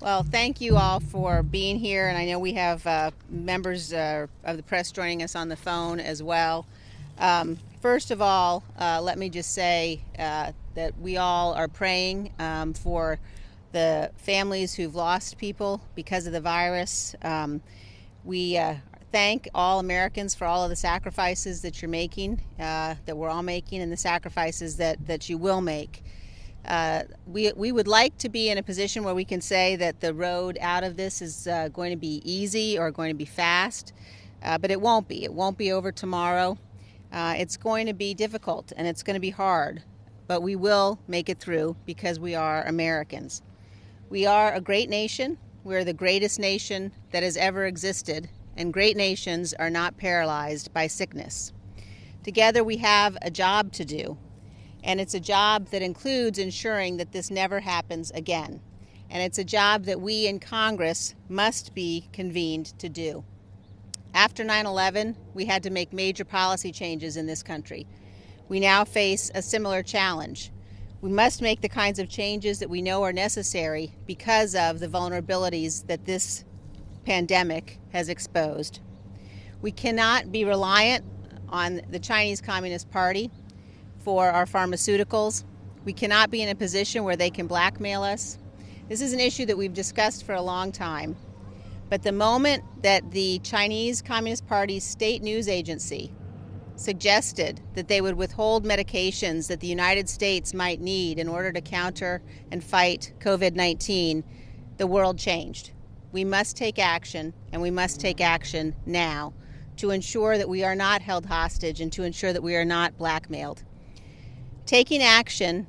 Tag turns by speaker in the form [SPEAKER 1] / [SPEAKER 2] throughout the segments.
[SPEAKER 1] Well, thank you all for being here, and I know we have uh, members uh, of the press joining us on the phone as well. Um, first of all, uh, let me just say uh, that we all are praying um, for the families who've lost people because of the virus. Um, we uh, thank all Americans for all of the sacrifices that you're making, uh, that we're all making, and the sacrifices that, that you will make. Uh, we, we would like to be in a position where we can say that the road out of this is uh, going to be easy or going to be fast, uh, but it won't be. It won't be over tomorrow. Uh, it's going to be difficult and it's going to be hard, but we will make it through because we are Americans. We are a great nation. We're the greatest nation that has ever existed, and great nations are not paralyzed by sickness. Together we have a job to do and it's a job that includes ensuring that this never happens again. And it's a job that we in Congress must be convened to do. After 9 11, we had to make major policy changes in this country. We now face a similar challenge. We must make the kinds of changes that we know are necessary because of the vulnerabilities that this pandemic has exposed. We cannot be reliant on the Chinese Communist Party for our pharmaceuticals. We cannot be in a position where they can blackmail us. This is an issue that we've discussed for a long time. But the moment that the Chinese Communist Party's state news agency suggested that they would withhold medications that the United States might need in order to counter and fight COVID 19, the world changed. We must take action, and we must take action now to ensure that we are not held hostage and to ensure that we are not blackmailed. Taking action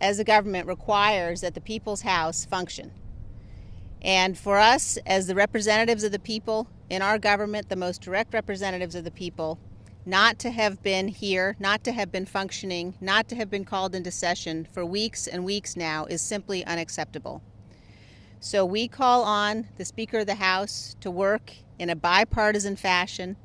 [SPEAKER 1] as a government requires that the people's house function. And for us, as the representatives of the people in our government, the most direct representatives of the people, not to have been here, not to have been functioning, not to have been called into session for weeks and weeks now is simply unacceptable. So we call on the Speaker of the House to work in a bipartisan fashion.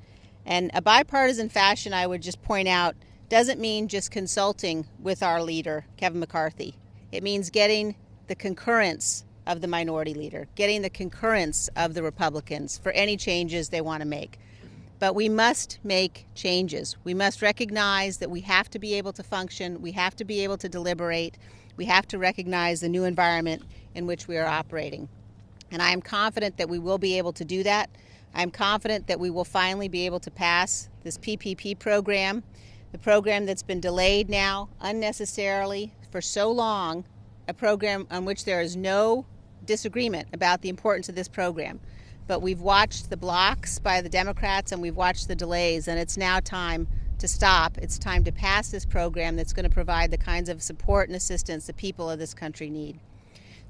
[SPEAKER 1] And a bipartisan fashion, I would just point out, doesn't mean just consulting with our leader, Kevin McCarthy. It means getting the concurrence of the minority leader, getting the concurrence of the Republicans for any changes they want to make. But we must make changes. We must recognize that we have to be able to function, we have to be able to deliberate, we have to recognize the new environment in which we are operating. And I am confident that we will be able to do that. I'm confident that we will finally be able to pass this PPP program the program that's been delayed now unnecessarily for so long, a program on which there is no disagreement about the importance of this program. But we've watched the blocks by the Democrats and we've watched the delays, and it's now time to stop. It's time to pass this program that's going to provide the kinds of support and assistance the people of this country need.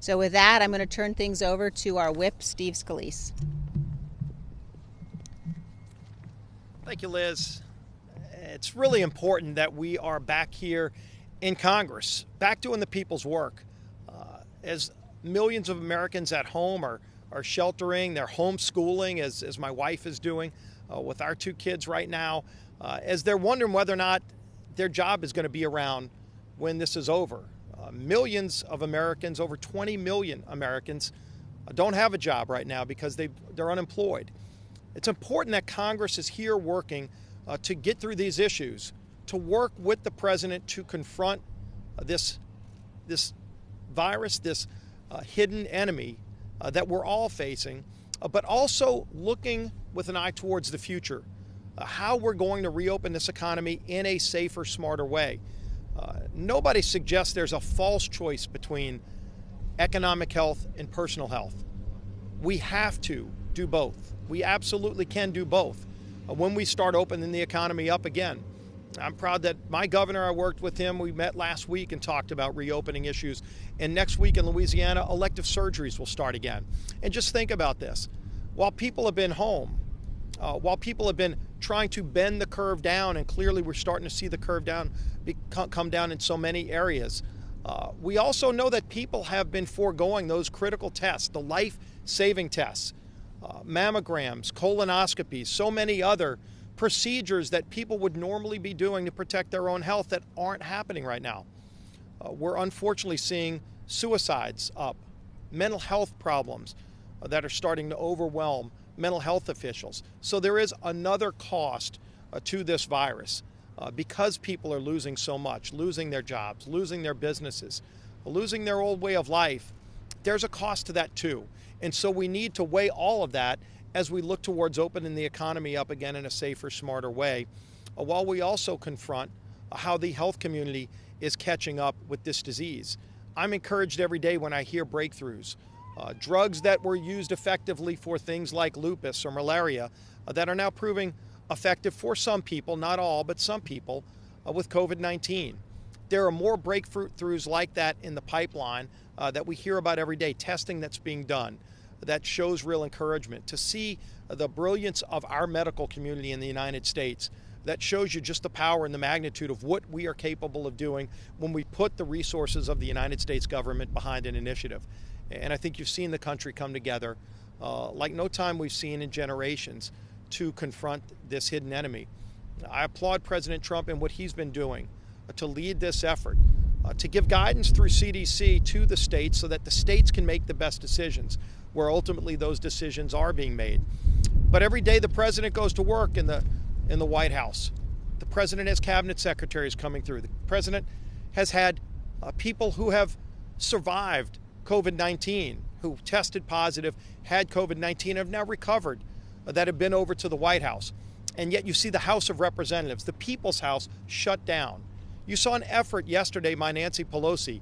[SPEAKER 1] So, with that, I'm going to turn things over to our whip, Steve Scalise.
[SPEAKER 2] Thank you, Liz it's really important that we are back here in Congress, back doing the people's work. Uh, as millions of Americans at home are, are sheltering, they're homeschooling, as, as my wife is doing uh, with our two kids right now, uh, as they're wondering whether or not their job is going to be around when this is over. Uh, millions of Americans, over 20 million Americans, uh, don't have a job right now because they they're unemployed. It's important that Congress is here working uh, to get through these issues, to work with the president to confront uh, this, this virus, this uh, hidden enemy uh, that we're all facing, uh, but also looking with an eye towards the future, uh, how we're going to reopen this economy in a safer, smarter way. nobody suggests there's a false choice between economic health and personal health. We have to do both. We absolutely can do both. Uh, when we start opening the economy up again. I'm proud that my governor, I worked with him. We met last week and talked about reopening issues. And next week in Louisiana, elective surgeries will start again. And just think about this while people have been home, uh, while people have been trying to bend the curve down, and clearly we're starting to see the curve down come down in so many areas. Uh, we also know that people have been foregoing those critical tests, the life saving tests uh, mammograms, colonoscopies, so many other procedures that people would normally be doing to protect their own health that aren't happening right now. Uh, we're unfortunately seeing suicides up mental health problems uh, that are starting to overwhelm mental health officials. So there is another cost uh, to this virus uh, because people are losing so much, losing their jobs, losing their businesses, losing their old way of life. There's a cost to that too. And so we need to weigh all of that as we look towards opening the economy up again in a safer, smarter way, uh, while we also confront uh, how the health community is catching up with this disease. I'm encouraged every day when I hear breakthroughs. Uh, drugs that were used effectively for things like lupus or malaria uh, that are now proving effective for some people, not all, but some people, uh, with COVID 19. There are more breakthroughs like that in the pipeline uh, that we hear about every day, testing that's being done that shows real encouragement. To see the brilliance of our medical community in the United States, that shows you just the power and the magnitude of what we are capable of doing when we put the resources of the United States government behind an initiative. And I think you've seen the country come together uh, like no time we've seen in generations to confront this hidden enemy. I applaud President Trump and what he's been doing uh, to lead this effort, uh, to give guidance through CDC to the states so that the states can make the best decisions where ultimately those decisions are being made. But every day the president goes to work in the in the White House. The president has cabinet secretaries coming through. The president has had uh, people who have survived COVID 19, who tested positive, had COVID 19, have now recovered, uh, that have been over to the White House. And yet you see the House of Representatives, the People's House, shut down. You saw an effort yesterday by Nancy Pelosi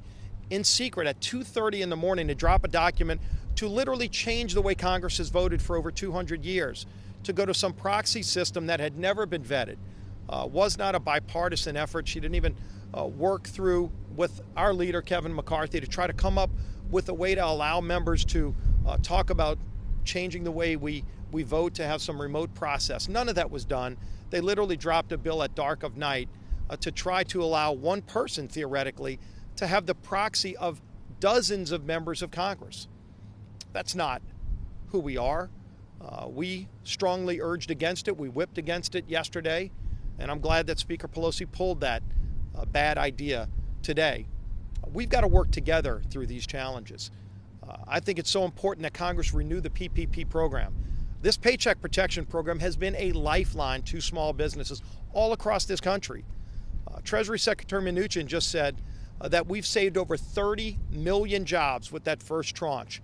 [SPEAKER 2] in secret at 2:30 in the morning to drop a document to literally change the way Congress has voted for over 200 years, to go to some proxy system that had never been vetted, uh, was not a bipartisan effort. She didn't even uh, work through with our leader, Kevin McCarthy, to try to come up with a way to allow members to uh, talk about changing the way we, we vote to have some remote process. None of that was done. They literally dropped a bill at dark of night uh, to try to allow one person, theoretically, to have the proxy of dozens of members of Congress. That's not who we are. Uh, we strongly urged against it. We whipped against it yesterday, and I'm glad that Speaker Pelosi pulled that uh, bad idea today. We've got to work together through these challenges. Uh, I think it's so important that Congress renew the PPP program. This Paycheck Protection Program has been a lifeline to small businesses all across this country. Uh, Treasury Secretary Mnuchin just said uh, that we've saved over 30 million jobs with that first tranche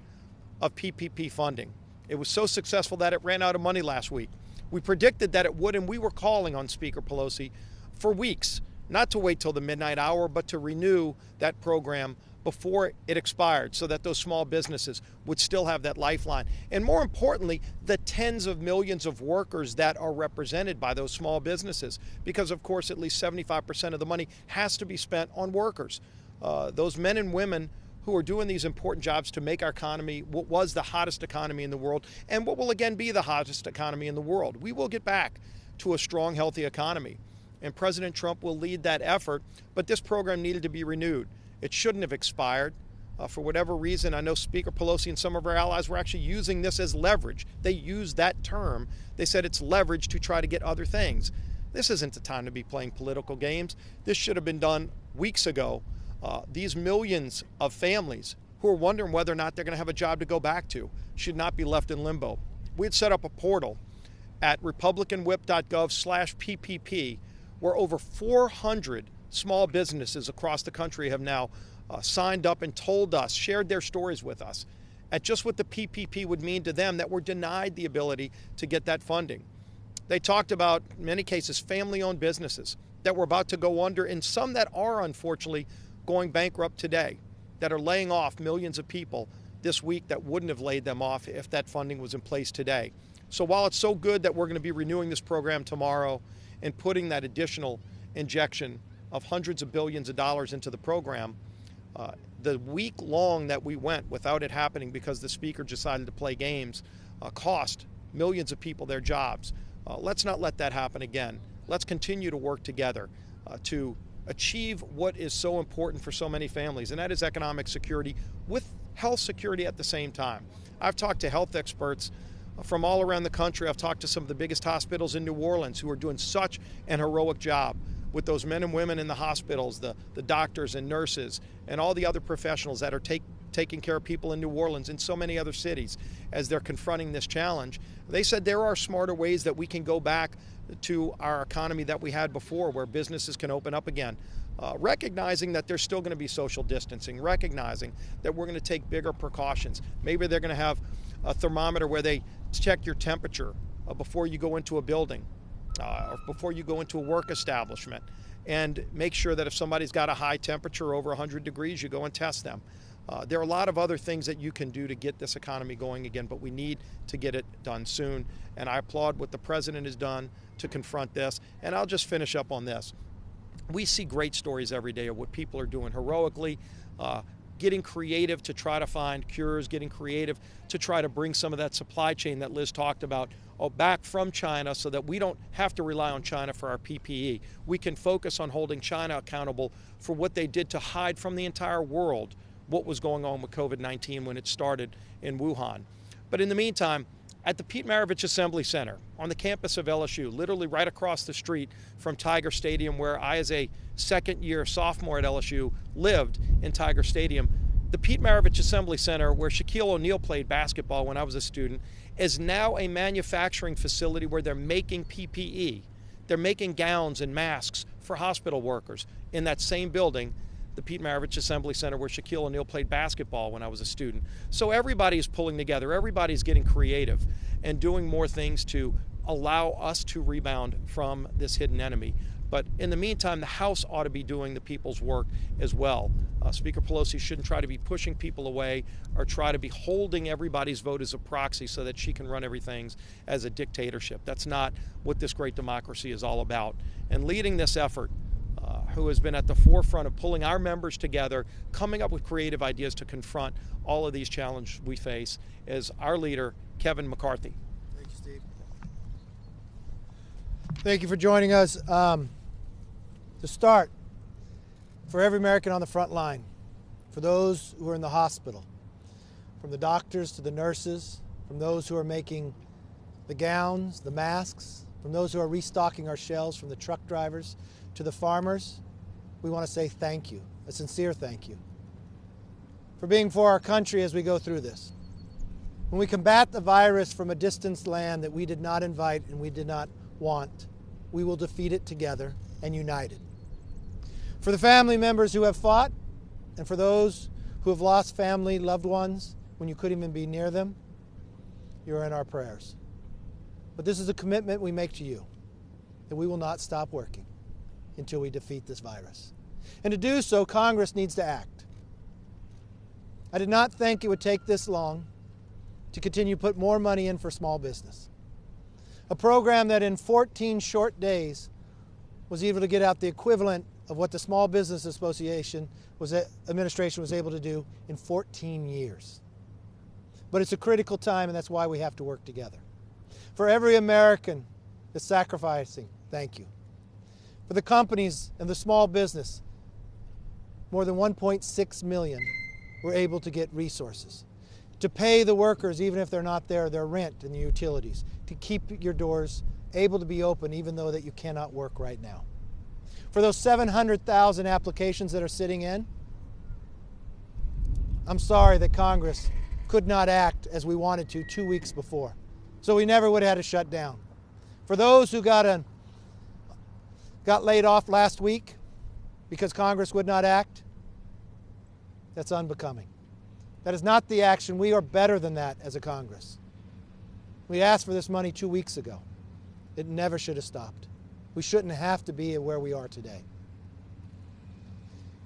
[SPEAKER 2] of PPP funding. It was so successful that it ran out of money last week. We predicted that it would, and we were calling on Speaker Pelosi for weeks, not to wait till the midnight hour, but to renew that program before it expired so that those small businesses would still have that lifeline. And more importantly, the tens of millions of workers that are represented by those small businesses. Because, of course, at least 75% of the money has to be spent on workers. Uh, those men and women who are doing these important jobs to make our economy what was the hottest economy in the world and what will again be the hottest economy in the world. We will get back to a strong, healthy economy. And President Trump will lead that effort, but this program needed to be renewed. It shouldn't have expired. Uh, for whatever reason, I know Speaker Pelosi and some of our allies were actually using this as leverage. They used that term. They said it's leverage to try to get other things. This isn't the time to be playing political games. This should have been done weeks ago uh, these millions of families who are wondering whether or not they're going to have a job to go back to should not be left in limbo. We had set up a portal at republicanwhip.gov slash PPP where over 400 small businesses across the country have now uh, signed up and told us, shared their stories with us at just what the PPP would mean to them that were denied the ability to get that funding. They talked about, in many cases, family owned businesses that were about to go under and some that are unfortunately going bankrupt today that are laying off millions of people this week that wouldn't have laid them off if that funding was in place today. So while it's so good that we're going to be renewing this program tomorrow and putting that additional injection of hundreds of billions of dollars into the program, uh, the week long that we went without it happening because the speaker decided to play games uh, cost millions of people their jobs. Uh, let's not let that happen again. Let's continue to work together uh, to achieve what is so important for so many families, and that is economic security with health security at the same time. I've talked to health experts from all around the country. I've talked to some of the biggest hospitals in New Orleans who are doing such an heroic job with those men and women in the hospitals, the, the doctors and nurses, and all the other professionals that are take, taking care of people in New Orleans and so many other cities as they're confronting this challenge. They said there are smarter ways that we can go back to our economy that we had before where businesses can open up again. Uh, recognizing that there's still going to be social distancing, recognizing that we're going to take bigger precautions. Maybe they're going to have a thermometer where they check your temperature uh, before you go into a building uh, or before you go into a work establishment and make sure that if somebody's got a high temperature over 100 degrees, you go and test them. Uh, there are a lot of other things that you can do to get this economy going again, but we need to get it done soon. And I applaud what the president has done to confront this. And I'll just finish up on this. We see great stories every day of what people are doing heroically, uh, getting creative to try to find cures, getting creative to try to bring some of that supply chain that Liz talked about oh, back from China so that we don't have to rely on China for our PPE. We can focus on holding China accountable for what they did to hide from the entire world what was going on with COVID 19 when it started in Wuhan. But in the meantime, at the Pete Maravich Assembly Center on the campus of LSU, literally right across the street from Tiger Stadium, where I, as a second year sophomore at LSU, lived in Tiger Stadium. The Pete Maravich Assembly Center, where Shaquille O'Neal played basketball when I was a student, is now a manufacturing facility where they're making PPE. They're making gowns and masks for hospital workers in that same building the Pete Maravich Assembly Center where Shaquille O'Neal played basketball when I was a student. So everybody's pulling together, everybody's getting creative and doing more things to allow us to rebound from this hidden enemy. But in the meantime, the House ought to be doing the people's work as well. Uh, Speaker Pelosi shouldn't try to be pushing people away or try to be holding everybody's vote as a proxy so that she can run everything as a dictatorship. That's not what this great democracy is all about. And leading this effort who has been at the forefront of pulling our members together, coming up with creative ideas to confront all of these challenges we face, is our leader, Kevin McCarthy.
[SPEAKER 3] Thank you, Steve. Thank you for joining us. Um, to start, for every American on the front line, for those who are in the hospital, from the doctors to the nurses, from those who are making the gowns, the masks, from those who are restocking our shelves, from the truck drivers to the farmers, we want to say thank you, a sincere thank you, for being for our country as we go through this. When we combat the virus from a distant land that we did not invite and we did not want, we will defeat it together and united. For the family members who have fought, and for those who have lost family, loved ones, when you couldn't even be near them, you're in our prayers. But this is a commitment we make to you that we will not stop working until we defeat this virus. And to do so, Congress needs to act. I did not think it would take this long to continue to put more money in for small business. A program that in 14 short days was able to get out the equivalent of what the Small Business Association was administration was able to do in 14 years. But it's a critical time and that's why we have to work together. For every American that's sacrificing, thank you for the companies and the small business. More than 1.6 million were able to get resources. To pay the workers, even if they're not there, their rent and the utilities. To keep your doors able to be open even though that you cannot work right now. For those 700,000 applications that are sitting in, I'm sorry that Congress could not act as we wanted to two weeks before. So we never would have had to shut down. For those who got an got laid off last week because Congress would not act, that's unbecoming. That is not the action. We are better than that as a Congress. We asked for this money two weeks ago. It never should have stopped. We shouldn't have to be where we are today.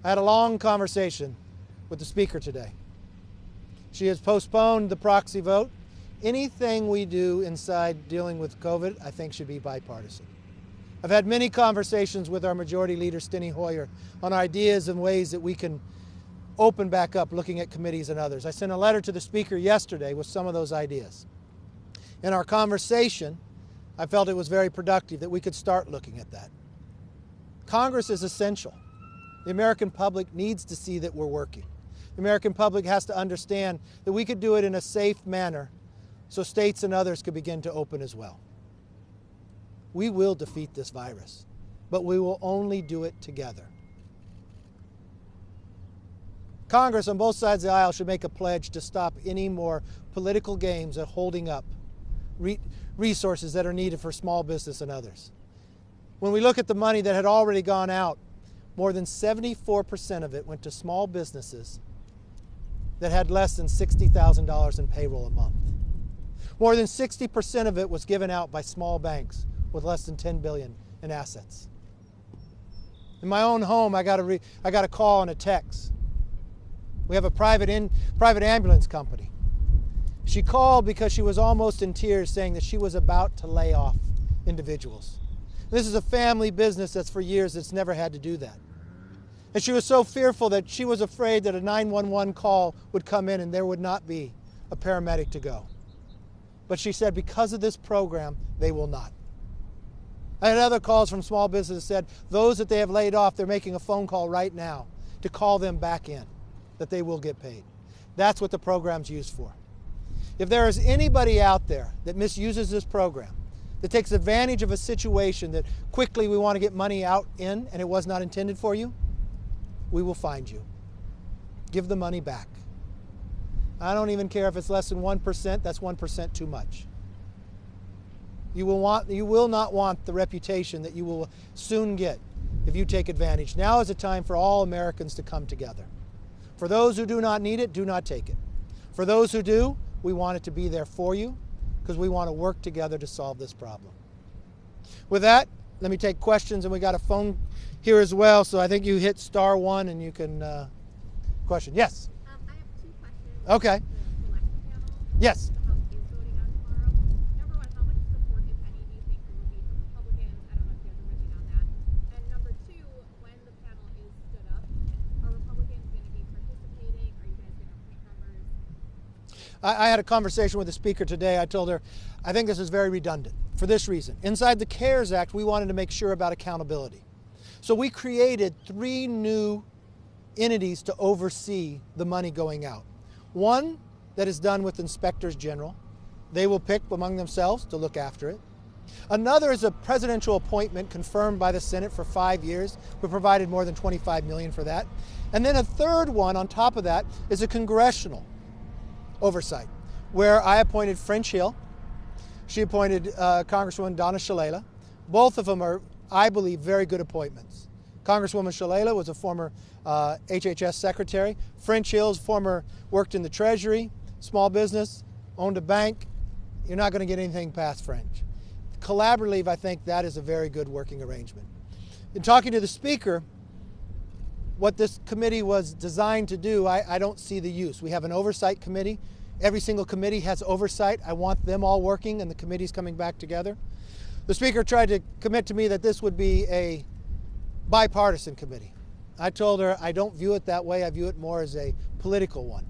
[SPEAKER 3] I had a long conversation with the Speaker today. She has postponed the proxy vote. Anything we do inside dealing with COVID, I think, should be bipartisan. I've had many conversations with our Majority Leader, Steny Hoyer, on ideas and ways that we can open back up looking at committees and others. I sent a letter to the Speaker yesterday with some of those ideas. In our conversation, I felt it was very productive that we could start looking at that. Congress is essential. The American public needs to see that we're working. The American public has to understand that we could do it in a safe manner so states and others could begin to open as well. We will defeat this virus, but we will only do it together. Congress on both sides of the aisle should make a pledge to stop any more political games at holding up re- resources that are needed for small business and others. When we look at the money that had already gone out, more than 74% of it went to small businesses that had less than $60,000 in payroll a month. More than 60% of it was given out by small banks with less than 10 billion in assets. In my own home, I got a, re- I got a call and a text we have a private, in, private ambulance company. She called because she was almost in tears, saying that she was about to lay off individuals. This is a family business that's for years that's never had to do that. And she was so fearful that she was afraid that a 911 call would come in and there would not be a paramedic to go. But she said, because of this program, they will not. I had other calls from small businesses said those that they have laid off, they're making a phone call right now to call them back in that they will get paid. That's what the program's used for. If there is anybody out there that misuses this program, that takes advantage of a situation that quickly we want to get money out in and it was not intended for you, we will find you. Give the money back. I don't even care if it's less than 1%, that's 1% too much. You will, want, you will not want the reputation that you will soon get if you take advantage. Now is a time for all Americans to come together. For those who do not need it, do not take it. For those who do, we want it to be there for you because we want to work together to solve this problem. With that, let me take questions, and we got a phone here as well. So I think you hit star one and you can uh, question. Yes.
[SPEAKER 4] Um, I have two questions.
[SPEAKER 3] Okay.
[SPEAKER 4] The.
[SPEAKER 3] Yes.
[SPEAKER 4] The House is voting on tomorrow. Number one, how much support, if any, do you think there will be from Republicans? I don't know if you have a ribbon on that. And number two, when the panel is stood up, are Republicans going to be participating? Are you guys going to appoint members?
[SPEAKER 3] I, I had a conversation with the speaker today. I told her, I think this is very redundant for this reason. Inside the CARES Act, we wanted to make sure about accountability. So we created three new entities to oversee the money going out. One that is done with inspectors general. They will pick among themselves to look after it. Another is a presidential appointment confirmed by the Senate for five years. We provided more than 25 million for that. And then a third one on top of that is a congressional oversight, where I appointed French Hill. She appointed uh, Congresswoman Donna Shalala. Both of them are, I believe, very good appointments. Congresswoman Shalala was a former uh, HHS secretary. French Hill's former worked in the Treasury, small business, owned a bank. You're not going to get anything past French. Collaboratively, I think that is a very good working arrangement. In talking to the Speaker, what this committee was designed to do, I, I, don't see the use. We have an oversight committee. Every single committee has oversight. I want them all working and the committees coming back together. The Speaker tried to commit to me that this would be a bipartisan committee. I told her I don't view it that way. I view it more as a political one.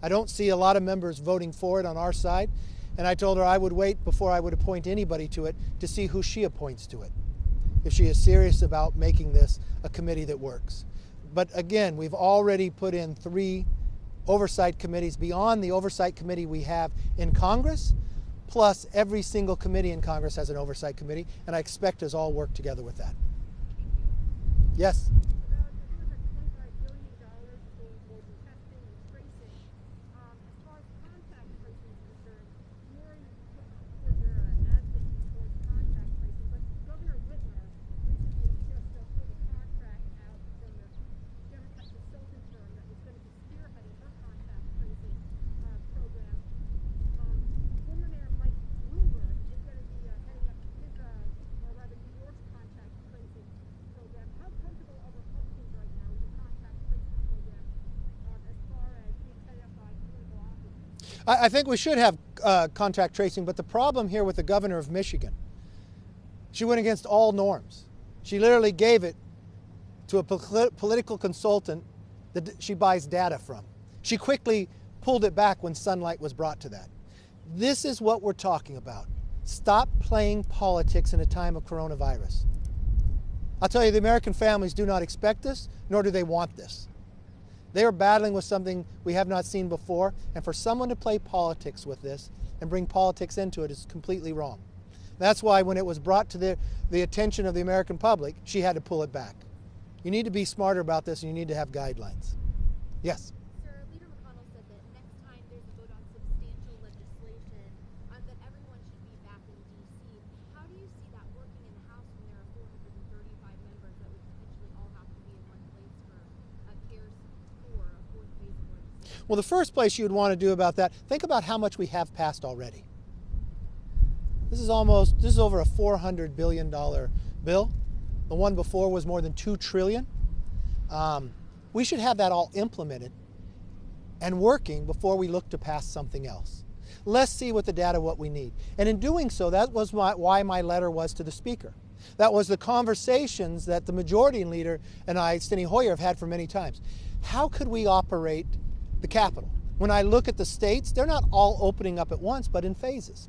[SPEAKER 3] I don't see a lot of members voting for it on our side. And I told her I would wait before I would appoint anybody to it to see who she appoints to it, if she is serious about making this a committee that works. But again, we've already put in three oversight committees beyond the oversight committee we have in Congress, plus every single committee in Congress has an oversight committee, and I expect us all work together with that. Yes?
[SPEAKER 4] About there was a $25 billion for global testing and tracing. Um, as far as contact tracing is concerned, Mary put forward your uh, advocacy towards contact tracing, but Governor Whitmer recently just uh, pulled a contract out from the Democrat consulting firm that was going to be spearheading her contact tracing uh, program. Um, former Mayor Mike Bloomberg is going to be uh, heading up his, uh, or rather New York's contact tracing program. How comfortable are Republicans right now with the contact tracing program um, as far as being headed up by political office?
[SPEAKER 3] I, I think we should have uh, contact tracing, but the problem here with the governor of Michigan, she went against all norms. She literally gave it to a pol- political consultant that she buys data from. She quickly pulled it back when sunlight was brought to that. This is what we're talking about. Stop playing politics in a time of coronavirus. I'll tell you, the American families do not expect this, nor do they want this. They are battling with something we have not seen before, and for someone to play politics with this and bring politics into it is completely wrong. That's why when it was brought to the, the attention of the American public, she had to pull it back. You need to be smarter about this and you need to have guidelines. Yes? Well, the first place you would want to do about that, think about how much we have passed already. This is almost this is over a 400 billion dollar bill. The one before was more than 2 trillion. Um, we should have that all implemented and working before we look to pass something else. Let's see what the data what we need. And in doing so, that was my, why my letter was to the speaker. That was the conversations that the majority leader and I, Steny Hoyer, have had for many times. How could we operate the Capitol. When I look at the states, they're not all opening up at once, but in phases.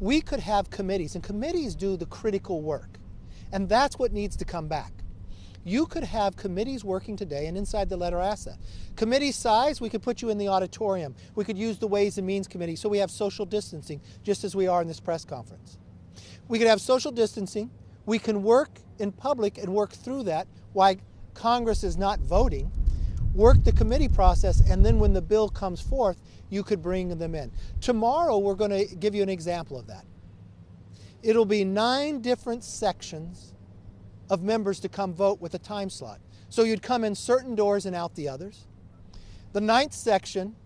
[SPEAKER 3] We could have committees, and committees do the critical work. And that's what needs to come back. You could have committees working today, and inside the letter that. Committee size, we could put you in the auditorium. We could use the Ways and Means Committee so we have social distancing, just as we are in this press conference. We could have social distancing. We can work in public and work through that while Congress is not voting. Work the committee process, and then when the bill comes forth, you could bring them in. Tomorrow, we're going to give you an example of that. It'll be nine different sections of members to come vote with a time slot. So you'd come in certain doors and out the others. The ninth section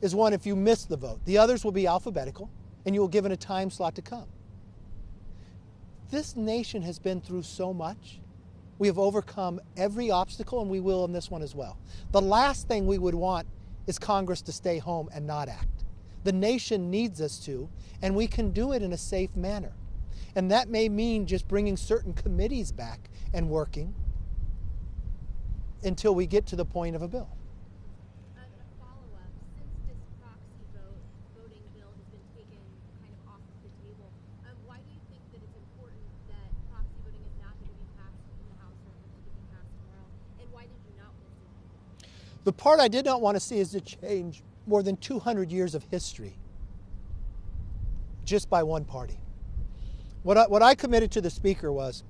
[SPEAKER 3] is one if you miss the vote. The others will be alphabetical, and you will given a time slot to come. This nation has been through so much. We have overcome every obstacle, and we will in this one as well. The last thing we would want is Congress to stay home and not act. The nation needs us to, and we can do it in a safe manner. And that may mean just bringing certain committees back and working until we get to the point of a bill.
[SPEAKER 5] Uh, a follow-up, since this proxy vote, voting bill has been taken kind of off of the table, um, why do you think that it's important that proxy voting is not going to be passed in the House or going to be passed tomorrow? And why did you not want to see that?
[SPEAKER 3] The part I did not want to see is to change more than 200 years of history just by one party. What I, what I committed to the speaker was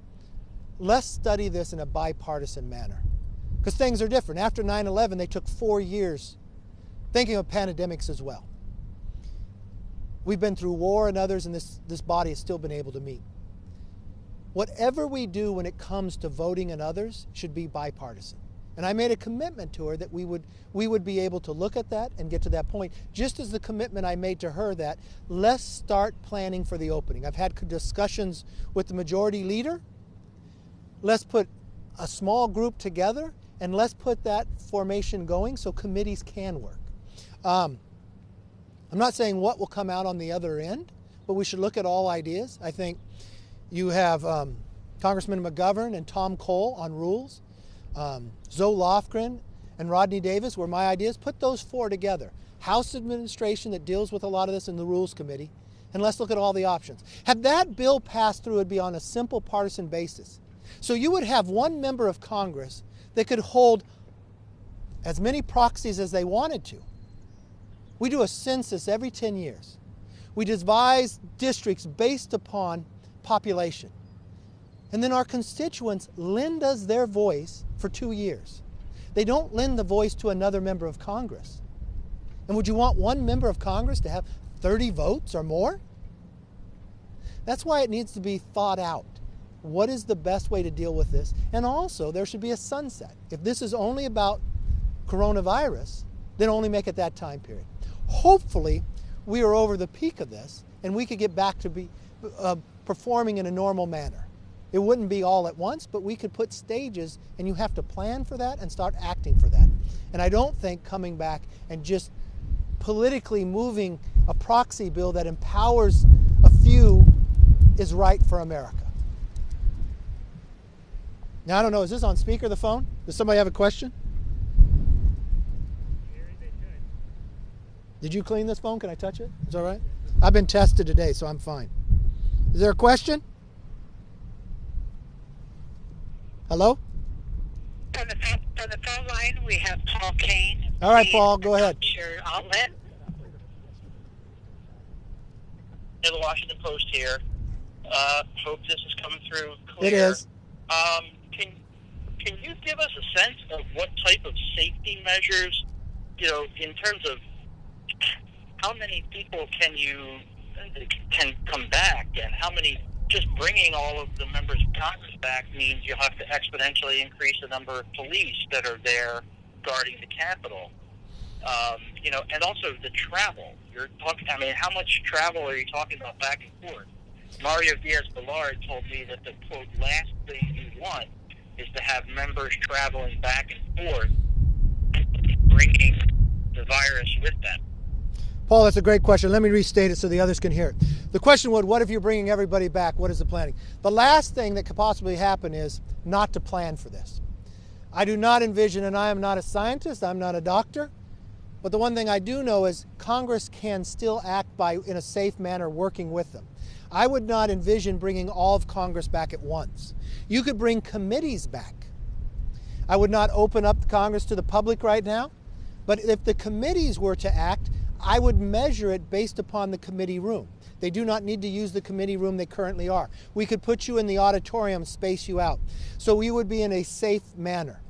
[SPEAKER 3] let's study this in a bipartisan manner because things are different. After 9 11, they took four years thinking of pandemics as well. We've been through war and others, and this, this body has still been able to meet. Whatever we do when it comes to voting and others should be bipartisan. And I made a commitment to her that we would, we would be able to look at that and get to that point, just as the commitment I made to her that let's start planning for the opening. I've had discussions with the majority leader. Let's put a small group together and let's put that formation going so committees can work. Um, I'm not saying what will come out on the other end, but we should look at all ideas. I think you have um, Congressman McGovern and Tom Cole on rules. Um, Zoe Lofgren and Rodney Davis were my ideas. Put those four together. House administration that deals with a lot of this in the Rules Committee, and let's look at all the options. Had that bill passed through, it would be on a simple partisan basis. So you would have one member of Congress that could hold as many proxies as they wanted to. We do a census every 10 years. We devise districts based upon population. And then our constituents lend us their voice for two years. They don't lend the voice to another member of Congress. And would you want one member of Congress to have 30 votes or more? That's why it needs to be thought out. What is the best way to deal with this? And also, there should be a sunset. If this is only about coronavirus, then only make it that time period. Hopefully, we are over the peak of this and we could get back to be uh, performing in a normal manner. It wouldn't be all at once, but we could put stages, and you have to plan for that and start acting for that. And I don't think coming back and just politically moving a proxy bill that empowers a few is right for America. Now, I don't know, is this on speaker, the phone? Does somebody have a question? Did you clean this phone? Can I touch it? Is that all right? I've been tested today, so I'm fine. Is there a question? Hello?
[SPEAKER 6] On the phone, on the phone line, we have Paul Kane.
[SPEAKER 3] All right, Paul, go ahead.
[SPEAKER 6] announce Your outlet.
[SPEAKER 7] in the Washington Post here. Uh, hope this is coming through clear.
[SPEAKER 3] It is.
[SPEAKER 7] Um, can can you give us a sense of what type of safety measures, you know, in terms of how many people can you can come back, and how many? Just bringing all of the members of Congress back means you'll have to exponentially increase the number of police that are there guarding the Capitol. Um, you know, and also the travel. You're talking. I mean, how much travel are you talking about back and forth? Mario Diaz-Balart told me that the quote last thing he wants is to have members traveling back and forth, bringing the virus with them.
[SPEAKER 3] Paul, that's a great question. Let me restate it so the others can hear it. The question would, what if you're bringing everybody back? What is the planning? The last thing that could possibly happen is not to plan for this. I do not envision, and I am not a scientist, I'm not a doctor, but the one thing I do know is Congress can still act by, in a safe manner, working with them. I would not envision bringing all of Congress back at once. You could bring committees back. I would not open up Congress to the public right now, but if the committees were to act, I would measure it based upon the committee room. They do not need to use the committee room they currently are. We could put you in the auditorium, space you out. So we would be in a safe manner.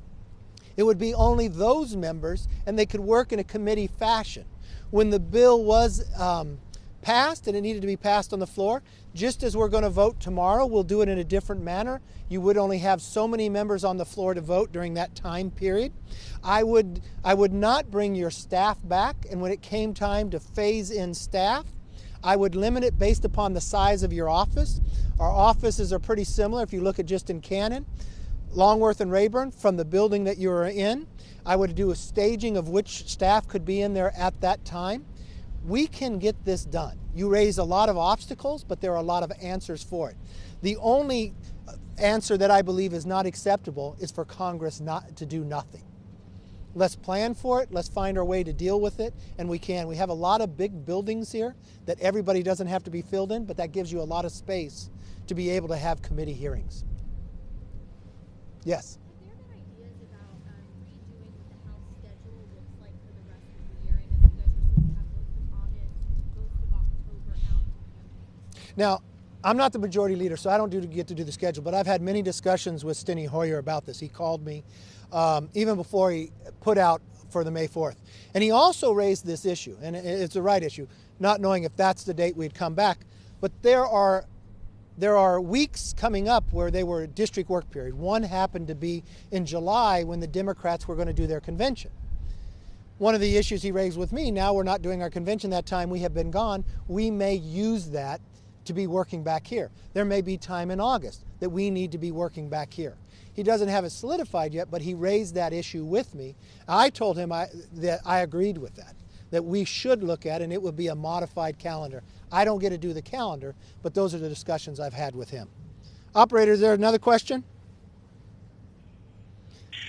[SPEAKER 3] It would be only those members, and they could work in a committee fashion. When the bill was um, passed and it needed to be passed on the floor, just as we're going to vote tomorrow, we'll do it in a different manner. You would only have so many members on the floor to vote during that time period. I would, I would not bring your staff back, and when it came time to phase in staff, I would limit it based upon the size of your office. Our offices are pretty similar if you look at just in Cannon. Longworth and Rayburn from the building that you are in. I would do a staging of which staff could be in there at that time. We can get this done. You raise a lot of obstacles, but there are a lot of answers for it. The only uh, answer that I believe is not acceptable is for Congress not to do nothing. Let's plan for it. Let's find our way to deal with it, and we can. We have a lot of big buildings here that everybody doesn't have to be filled in, but that gives you a lot of space to be able to have committee hearings. Yes.
[SPEAKER 5] Have there been ideas about um, redoing what the House schedule looks like for the rest of the year? I know you guys were supposed to have most of August, most of October out.
[SPEAKER 3] Now, I'm not the majority leader, so I don't do, get to do the schedule, but I've had many discussions with Steny Hoyer about this. He called me um, even before he put out for the May 4th. And he also raised this issue, and it's the right issue, not knowing if that's the date we'd come back. But there are there are weeks coming up where they were district work period. One happened to be in July when the Democrats were going to do their convention. One of the issues he raised with me, now we're not doing our convention that time, we have been gone, we may use that to be working back here. There may be time in August that we need to be working back here. He doesn't have it solidified yet, but he raised that issue with me. I told him I, that I agreed with that, that we should look at, and it would be a modified calendar. I don't get to do the calendar, but those are the discussions I've had with him. Operator, is there another question?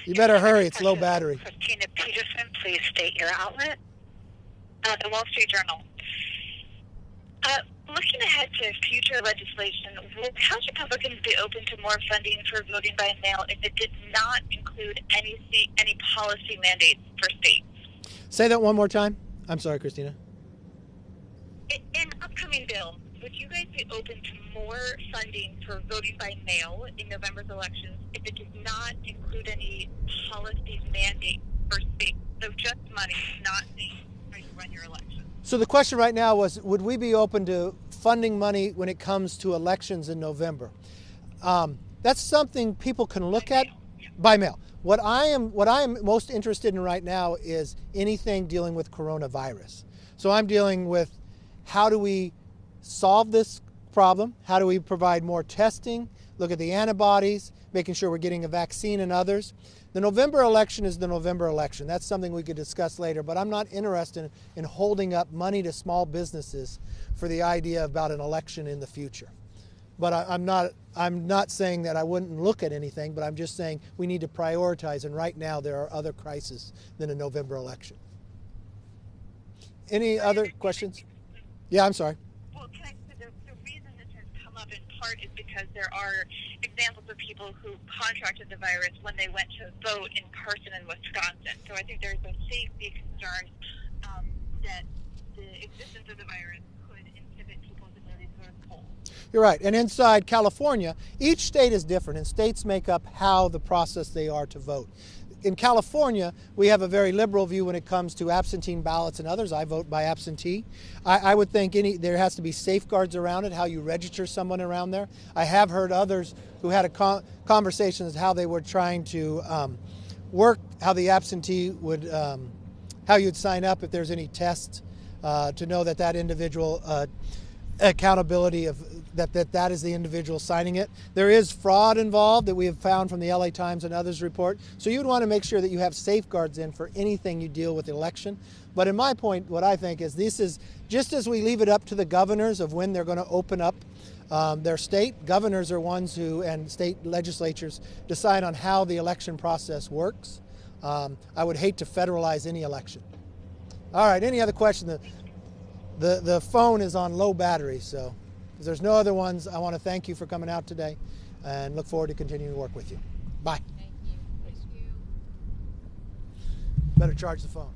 [SPEAKER 3] You better hurry, it's low battery.
[SPEAKER 6] Kristina Peterson, please state your outlet. Uh, the Wall Street Journal. Uh, looking ahead to future legislation, will House Republicans be open to more funding for voting by mail if it did not include any any policy mandates for states?
[SPEAKER 3] Say that one more time. I'm sorry, Kristina.
[SPEAKER 6] In, in upcoming bill, would you guys be open to more funding for voting by mail in November's elections if it did not include any policy mandates for states? So just money, not the how you run your election.
[SPEAKER 3] So the question right now was, would we be open to funding money when it comes to elections in November? Um, that's something people can look at by mail. What I am, what I am most interested in right now is anything dealing with coronavirus. So I'm dealing with how do we solve this problem? How do we provide more testing? Look at the antibodies, making sure we're getting a vaccine and others. The November election is the November election. That's something we could discuss later, but I'm not interested in holding up money to small businesses for the idea about an election in the future. But I, I'm not I'm not saying that I wouldn't look at anything, but I'm just saying we need to prioritize and right now there are other crises than a November election. Any other questions? Yeah, I'm sorry.
[SPEAKER 6] Well, can I, the, the reason this has come up in part is because there are examples of people who contracted the virus when they went to vote in person in Wisconsin. So I think there's a safety concern um, that the existence of the virus could inhibit people's ability to go to the polls.
[SPEAKER 3] You're right. And inside California, each state is different, and states make up how the process they are to vote. In California, we have a very liberal view when it comes to absentee ballots and others. I vote by absentee. I, I would think any there has to be safeguards around it, how you register someone around there. I have heard others who had a con- how they were trying to um, work, how the absentee would um, how you'd sign up if there's any tests uh, to know that that individual uh, accountability of that, that that is the individual signing it. There is fraud involved that we have found from the LA Times and others report. So you would want to make sure that you have safeguards in for anything you deal with election. But in my point, what I think is this is just as we leave it up to the governors of when they're going to open up um, their state, governors are ones who and state legislatures decide on how the election process works. Um, I would hate to federalize any election. All right, any other question? The, the, the phone is on low battery, so if there's no other ones, I want to thank you for coming out today and look forward to continuing to work with you. Bye.
[SPEAKER 5] Thank you. Thank you.
[SPEAKER 3] Better charge the phone.